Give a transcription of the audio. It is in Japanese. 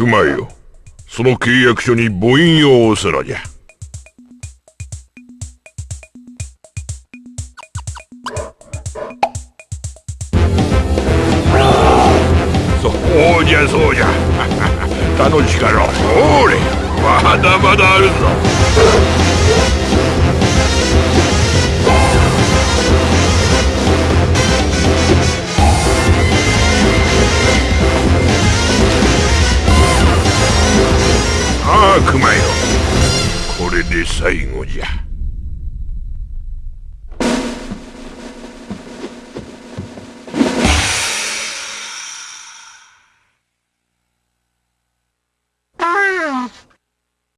熊よ。その契約書に母印を押すのじゃ。そうじゃそうじゃ。楽しかろう。ほれ。まだまだあるぞ。悪魔よこれで最後じゃ。